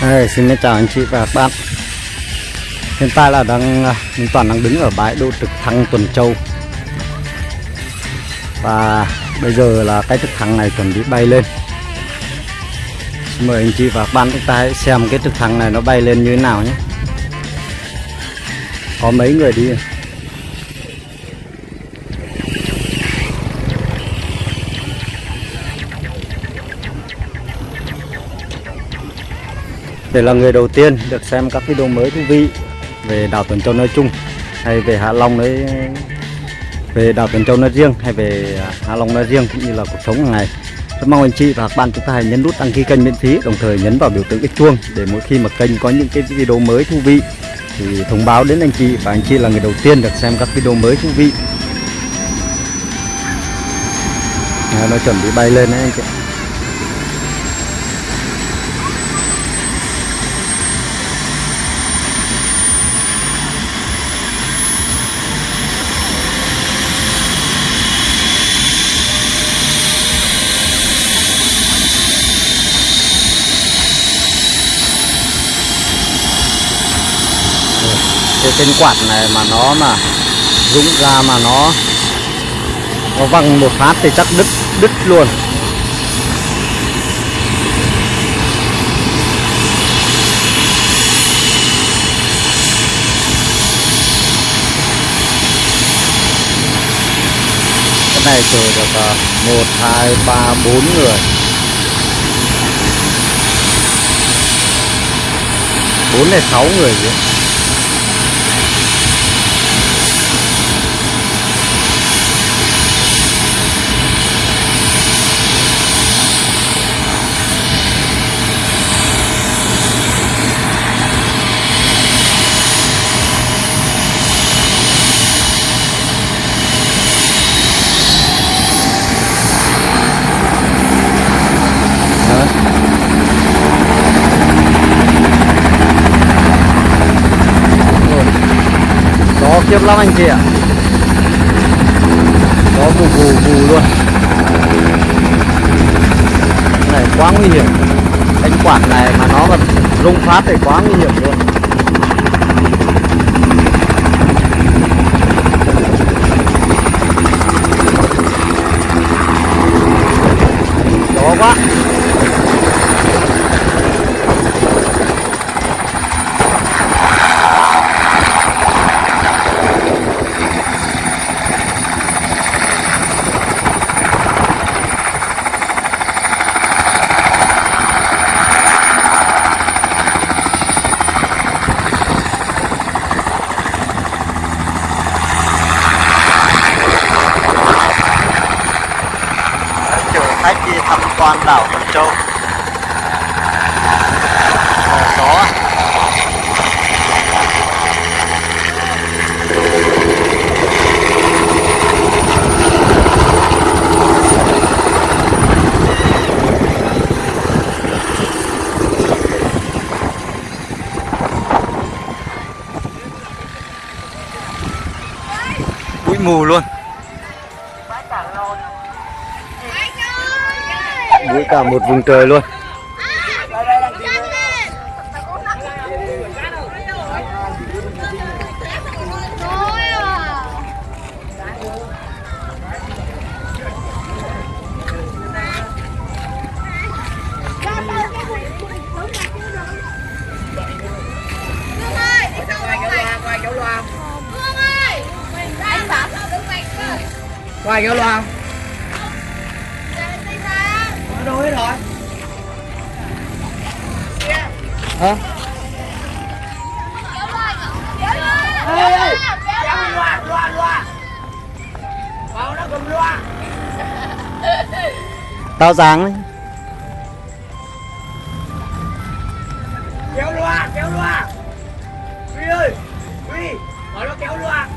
Hey, xin chào anh chị và các bạn. Hiện tại là đang à, Minh Toàn đang đứng ở bãi đỗ trực thăng Tuần Châu. Và bây giờ là cái trực thăng này chuẩn bị bay lên. Xin mời anh chị và các bạn chúng ta hãy xem cái trực thăng này nó bay lên như thế nào nhé. Có mấy người đi. Để là người đầu tiên được xem các video mới thú vị về đảo Tuần Châu nói chung hay về Hạ Long nói về đảo Tuần Châu nói riêng hay về Hạ Long nói riêng cũng như là cuộc sống hàng ngày. Rất mong anh chị và các bạn chúng ta hãy nhấn nút đăng ký kênh miễn phí, đồng thời nhấn vào biểu tượng cái chuông để mỗi khi mà kênh có những cái video mới thú vị thì thông báo đến anh chị và anh chị là người đầu tiên được xem các video mới thú vị. Nó chuẩn bị bay lên đấy anh chị cái tên quạt này mà nó mà rụng ra mà nó nó văng một phát thì chắc đứt đứt luôn. Cái này chờ được à, một, hai, ba, bốn người. Bốn hay sáu người vậy gió khiếp lắm anh chị ạ. Gió vù vù vù luôn cái này, quá nguy hiểm. Anh quạt này mà nó mà rung phát thì quá nguy hiểm luôn gió quá chở khách đi tham quan đảo Tuần Châu. Ờ, Gió bụi mù luôn. Bụi cả một vùng trời luôn Qua chỗ loa không? Đâu hết rồi. Hả? Ê ê Kéo loa loa loa Vào nó cầm loa. Tao dáng đấy. Kéo loa kéo loa. Huy ơi Huy Bảo nó kéo loa.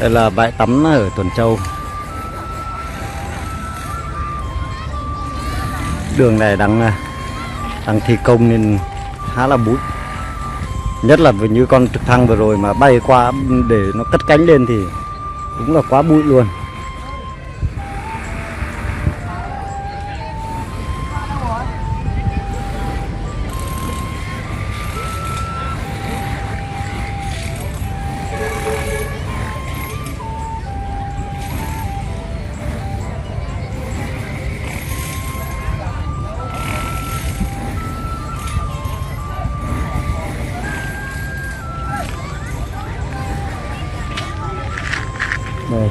Đây là bãi tắm ở Tuần Châu đường này đang à, đang thi công nên khá là bụi. Nhất là như con trực thăng vừa rồi mà bay qua để nó cất cánh lên thì đúng là quá bụi luôn.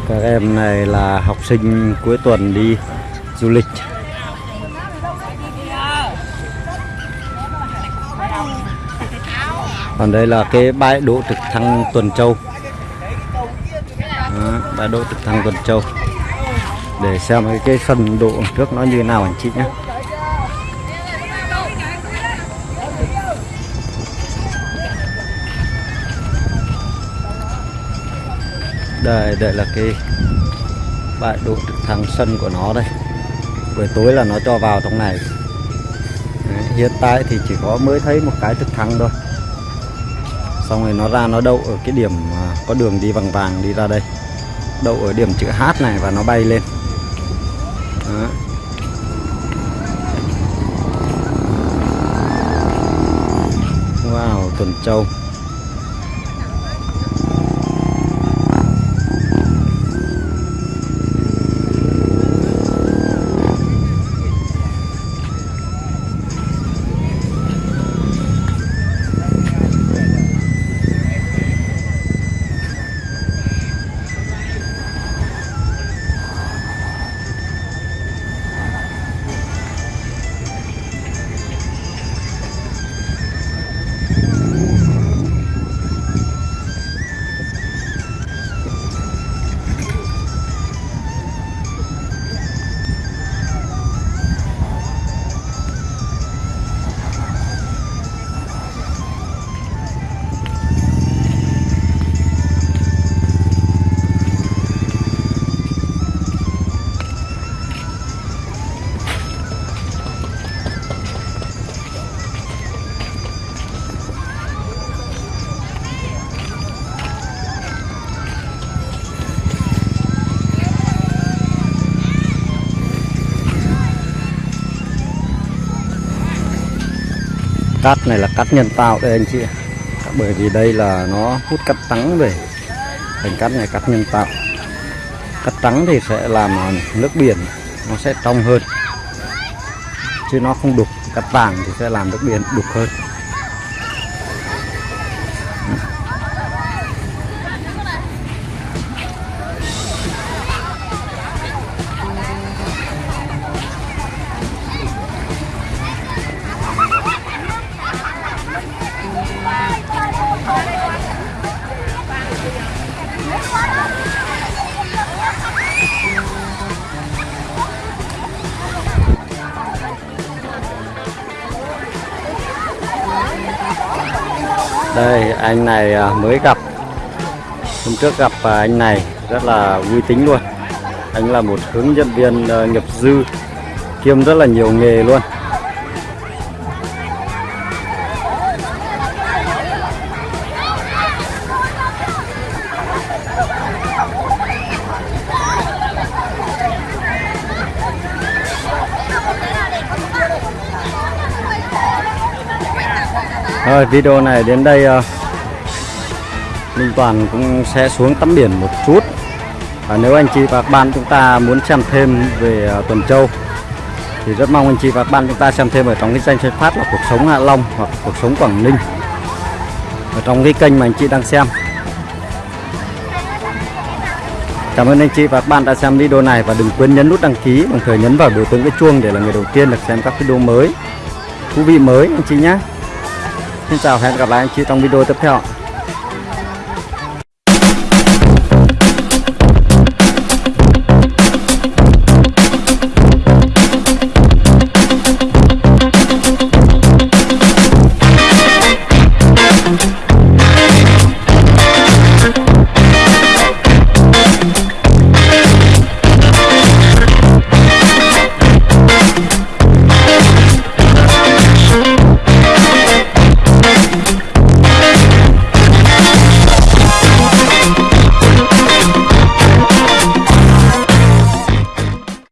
Các em này là học sinh cuối tuần đi du lịch. Còn đây là cái bãi đỗ trực thăng Tuần Châu. Đó, bãi đỗ trực thăng Tuần Châu. Để xem cái, cái phần độ trước nó như nào anh chị nhé. Đây đây là cái bãi đỗ trực thăng sân của nó đây. Buổi tối là nó cho vào trong này. Đấy, hiện tại thì chỉ có mới thấy một cái trực thăng thôi. Xong rồi nó ra nó đậu ở cái điểm à, có đường đi vàng vàng đi ra đây. Đậu ở điểm chữ H này và nó bay lên. Đó. Wow, tuần châu cát này là cát nhân tạo đây anh chị bởi vì đây là nó hút cát trắng về, thành cát này cát nhân tạo. Cát trắng thì sẽ làm nước biển, nó sẽ trong hơn. Chứ nó không đục, cát vàng thì sẽ làm nước biển đục hơn. Đây, anh này à, mới gặp. Hôm trước gặp à, anh này, rất là vui tính luôn. Anh là một hướng dẫn viên à, nghiệp dư, kiêm rất là nhiều nghề luôn. Rồi video này đến đây ờ, Minh Toàn cũng sẽ xuống tắm biển một chút. Và nếu anh chị và các bạn chúng ta muốn xem thêm về ờ, Tuần Châu, thì rất mong anh chị và các bạn chúng ta xem thêm ở trong cái danh sách phát là cuộc sống Hạ Long hoặc cuộc sống Quảng Ninh. Ở trong cái kênh mà anh chị đang xem. Cảm ơn anh chị và các bạn đã xem video này và đừng quên nhấn nút đăng ký, đồng thời nhấn vào biểu tượng cái chuông để là người đầu tiên được xem các video mới, thú vị mới, anh chị nhé. Xin chào hẹn gặp lại anh chị trong video tiếp theo.